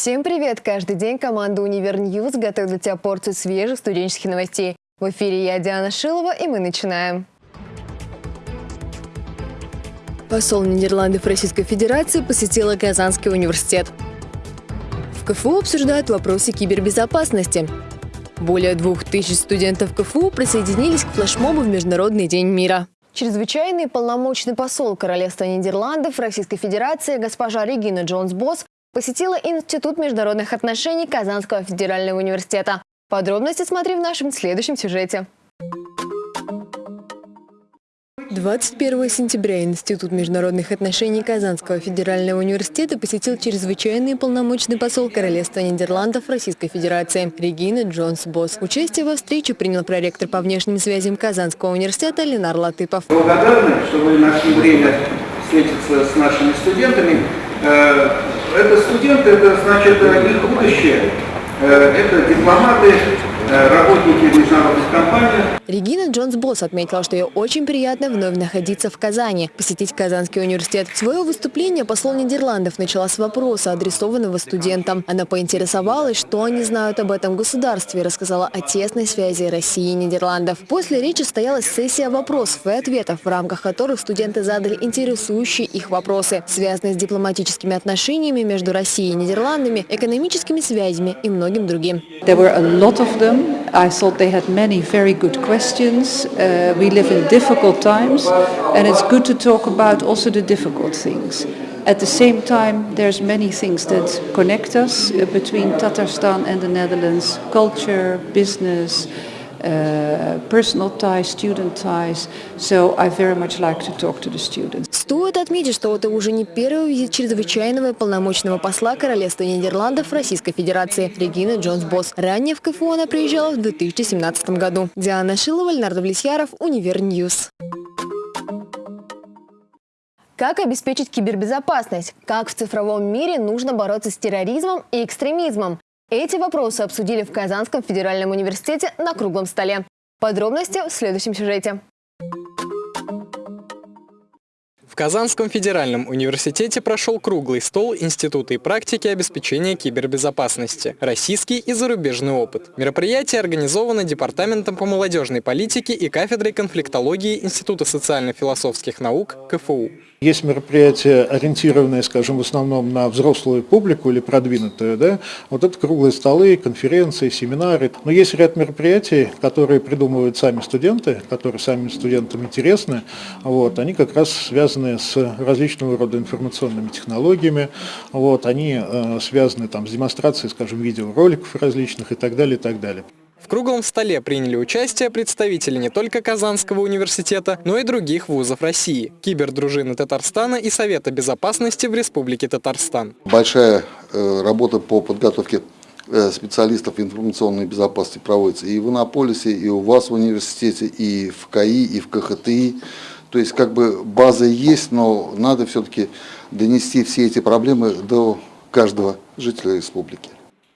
Всем привет! Каждый день команда «Univer News» готовит для тебя порцию свежих студенческих новостей. В эфире я, Диана Шилова, и мы начинаем. Посол Нидерландов Российской Федерации посетила Казанский университет. В КФУ обсуждают вопросы кибербезопасности. Более двух тысяч студентов КФУ присоединились к флешмобу в Международный день мира. Чрезвычайный полномочный посол Королевства Нидерландов Российской Федерации госпожа Регина Джонс-Босс посетила Институт международных отношений Казанского федерального университета. Подробности смотри в нашем следующем сюжете. 21 сентября Институт международных отношений Казанского федерального университета посетил чрезвычайный полномочный посол Королевства Нидерландов Российской Федерации Регина Джонс-Босс. Участие во встрече принял проректор по внешним связям Казанского университета Ленар Латыпов. Благодарны, что вы нашли время встретиться с нашими студентами. Это студенты, это значит их будущее, э, это дипломаты, работники международных компаний. Регина Джонс-Босс отметила, что ей очень приятно вновь находиться в Казани, посетить Казанский университет. Свое выступление посол Нидерландов начала с вопроса, адресованного студентам. Она поинтересовалась, что они знают об этом государстве и рассказала о тесной связи России и Нидерландов. После речи состоялась сессия вопросов и ответов, в рамках которых студенты задали интересующие их вопросы, связанные с дипломатическими отношениями между Россией и Нидерландами, экономическими связями и многим другим. There were a lot of them. I thought they had many very good questions. Uh, we live in difficult times and it's good to talk about also the difficult things. At the same time, there's many things that connect us uh, between Tatarstan and the Netherlands, culture, business, personal ties, student ties. So I very much like to talk to the students. Стоит отметить, что это уже не первый визит чрезвычайного и полномочного посла Королевства Нидерландов Российской Федерации Регины Джонс-Босс. Ранее в КФУ она приезжала в 2017 году. Диана Шилова, Леонард Влесьяров, Univer News. Как обеспечить кибербезопасность? Как в цифровом мире нужно бороться с терроризмом и экстремизмом? Эти вопросы обсудили в Казанском федеральном университете на круглом столе. Подробности в следующем сюжете. В Казанском федеральном университете прошел круглый стол Института и практики обеспечения кибербезопасности. Российский и зарубежный опыт. Мероприятие организовано Департаментом по молодежной политике и кафедрой конфликтологии Института социально-философских наук КФУ. Есть мероприятия, ориентированные, скажем, в основном на взрослую публику или продвинутую, да, вот это круглые столы, конференции, семинары. Но есть ряд мероприятий, которые придумывают сами студенты, которые самим студентам интересны, вот, они как раз связаны с различного рода информационными технологиями, вот, они э, связаны там с демонстрацией, скажем, видеороликов различных и так далее, и так далее. В круглом столе приняли участие представители не только Казанского университета, но и других вузов России, кибердружины Татарстана и Совета безопасности в Республике Татарстан. Большая э, работа по подготовке э, специалистов информационной безопасности проводится и в Иннополисе, и у вас в университете, и в КАИ, и в КХТИ. То есть как бы база есть, но надо все-таки донести все эти проблемы до каждого жителя республики.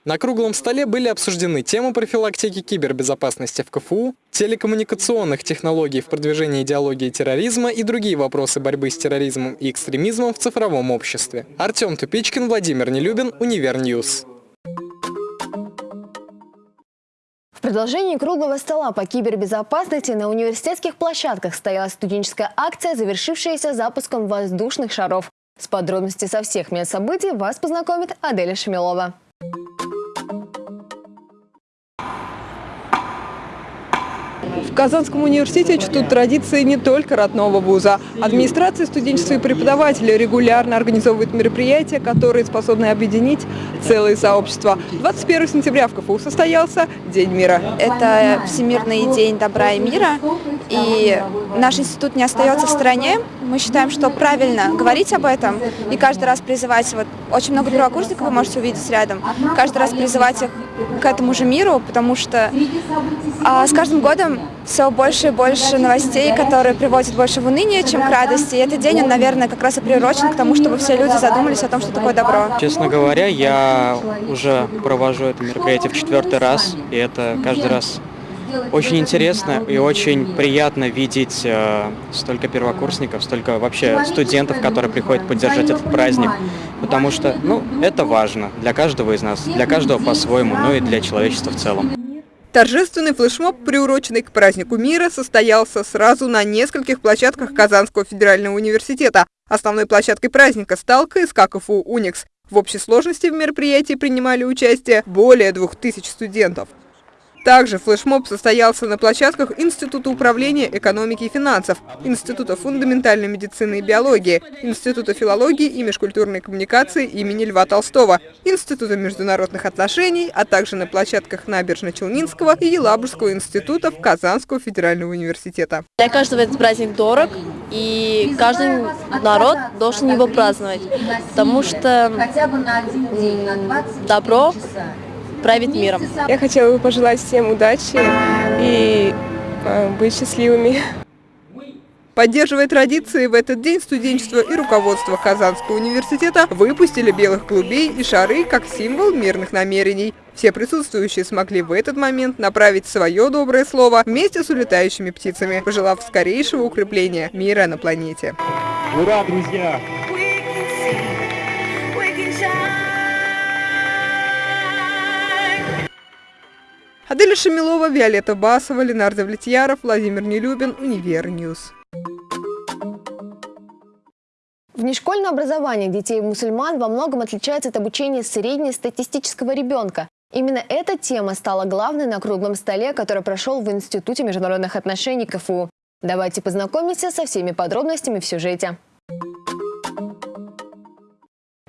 На круглом столе были обсуждены темы профилактики кибербезопасности в КФУ, телекоммуникационных технологий в продвижении идеологии терроризма и другие вопросы борьбы с терроризмом и экстремизмом в цифровом обществе. Артем Тупичкин, Владимир Нелюбин, Univer News. В продолжении круглого стола по кибербезопасности на университетских площадках стояла студенческая акция, завершившаяся запуском воздушных шаров. С подробностями со всех мест событий вас познакомит Аделя Шамилова. В Казанском университете чтут традиции не только родного вуза. Администрация, студенчество и преподаватели регулярно организовывают мероприятия, которые способны объединить целые сообщества. 21 сентября в КФУ состоялся День мира. Это Всемирный день добра и мира, и наш институт не остается в стороне. Мы считаем, что правильно говорить об этом и каждый раз призывать, вот очень много первокурсников вы можете увидеть рядом, каждый раз призывать их к этому же миру, потому что а, с каждым годом все больше и больше новостей, которые приводят больше в уныние, чем к радости. И этот день, он, наверное, как раз и приурочен к тому, чтобы все люди задумались о том, что такое добро. Честно говоря, я уже провожу это мероприятие в четвертый раз, и это каждый раз очень интересно и очень приятно видеть э, столько первокурсников, столько вообще студентов, которые приходят поддержать этот праздник, потому что, ну, это важно для каждого из нас, для каждого по-своему, ну и для человечества в целом. Торжественный флешмоб, приуроченный к празднику мира, состоялся сразу на нескольких площадках Казанского федерального университета. Основной площадкой праздника стал КСК КФУ «Уникс». В общей сложности в мероприятии принимали участие более двух тысяч студентов. Также флешмоб состоялся на площадках Института управления экономики и финансов, Института фундаментальной медицины и биологии, Института филологии и межкультурной коммуникации имени Льва Толстого, Института международных отношений, а также на площадках Набережно-Челнинского и Елабужского институтов Казанского федерального университета. Для каждого этот праздник дорог, и каждый народ должен его праздновать, потому что добро правит миром. Я хотела бы пожелать всем удачи и э, быть счастливыми. Поддерживая традиции, в этот день студенчество и руководство Казанского университета выпустили белых голубей и шары как символ мирных намерений. Все присутствующие смогли в этот момент направить свое доброе слово вместе с улетающими птицами, пожелав скорейшего укрепления мира на планете. Ура, друзья! Аделя Шамилова, Виолетта Басова, Ленардо Влетьяров, Владимир Нелюбин, Univer News. Внешкольное образование детей-мусульман во многом отличается от обучения среднестатистического ребенка. Именно эта тема стала главной на круглом столе, который прошел в Институте международных отношений КФУ. Давайте познакомимся со всеми подробностями в сюжете.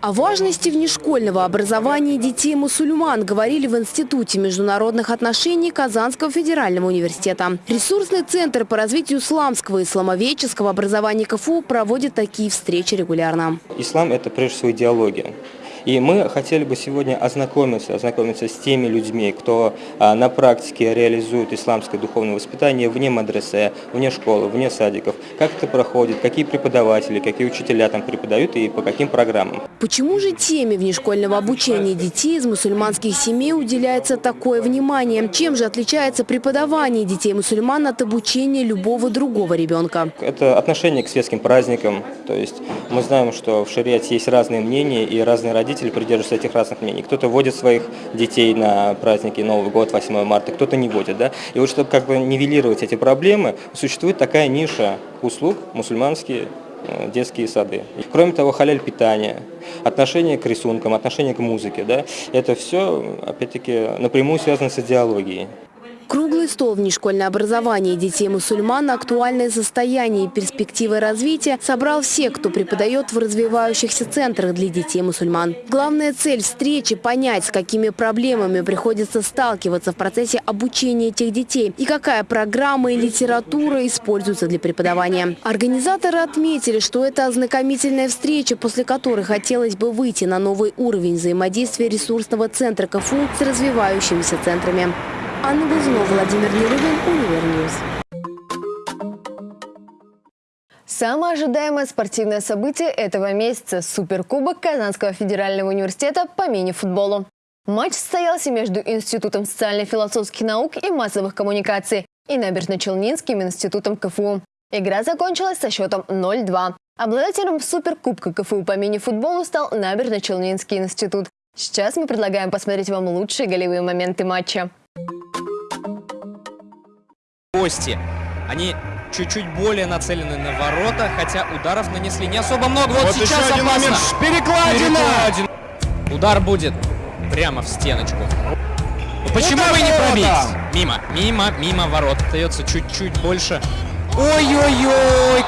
О важности внешкольного образования детей-мусульман говорили в Институте международных отношений Казанского федерального университета. Ресурсный центр по развитию исламского и исламоведческого образования КФУ проводит такие встречи регулярно. Ислам – это прежде всего идеология. И мы хотели бы сегодня ознакомиться, ознакомиться с теми людьми, кто а, на практике реализует исламское духовное воспитание вне мадресе, вне школы, вне садиков. Как это проходит, какие преподаватели, какие учителя там преподают и по каким программам. Почему же теме внешкольного обучения детей из мусульманских семей уделяется такое внимание? Чем же отличается преподавание детей-мусульман от обучения любого другого ребенка? Это отношение к светским праздникам. То есть мы знаем, что в шариате есть разные мнения и разные родители родители придерживаются этих разных мнений. Кто-то водит своих детей на праздники Новый год, 8 марта, кто-то не водит. Да? И вот чтобы как бы нивелировать эти проблемы, существует такая ниша услуг мусульманские э, детские сады. Кроме того, халяль питания, отношение к рисункам, отношение к музыке, да, это все, опять-таки, напрямую связано с идеологией. Круглый стол внешкольное образование детей-мусульман на актуальное состояние и перспективы развития собрал всех, кто преподает в развивающихся центрах для детей-мусульман. Главная цель встречи – понять, с какими проблемами приходится сталкиваться в процессе обучения этих детей и какая программа и литература используются для преподавания. Организаторы отметили, что это ознакомительная встреча, после которой хотелось бы выйти на новый уровень взаимодействия ресурсного центра КФУ с развивающимися центрами. Анна Глазунова, Владимир Нелюбин, Univer News. Самое ожидаемое спортивное событие этого месяца – Суперкубок Казанского федерального университета по мини-футболу. Матч состоялся между Институтом социально-философских наук и массовых коммуникаций и Набережно-Челнинским институтом КФУ. Игра закончилась со счетом 0-2. Обладателем Суперкубка КФУ по мини-футболу стал Набережно-Челнинский институт. Сейчас мы предлагаем посмотреть вам лучшие голевые моменты матча. Гости, они чуть-чуть более нацелены на ворота, хотя ударов нанесли не особо много. Вот, вот сейчас еще один опасно. момент. Перекладина! Перекладина! Удар будет прямо в стеночку. Ну, почему бы не пробить? Мимо, мимо, мимо ворот. Остается чуть-чуть больше. Ой-ой-ой,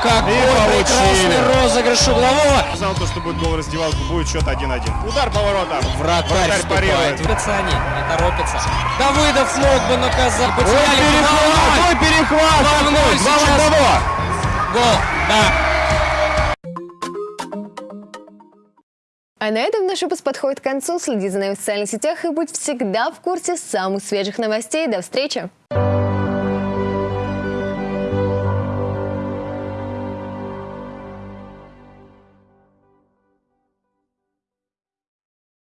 какой прекрасный розыгрыш углового. Сказал то, что будет гол раздевалку, будет счет 1-1. Удар по воротам. Вратарь вступает. они, не торопится. Давыдов мог бы наказать. Ой, перехват, ой, перехват. 2-0 сейчас. Гол, да. А на этом наш выпуск подходит к концу. Следи за нами в социальных сетях и будь всегда в курсе самых свежих новостей. До встречи!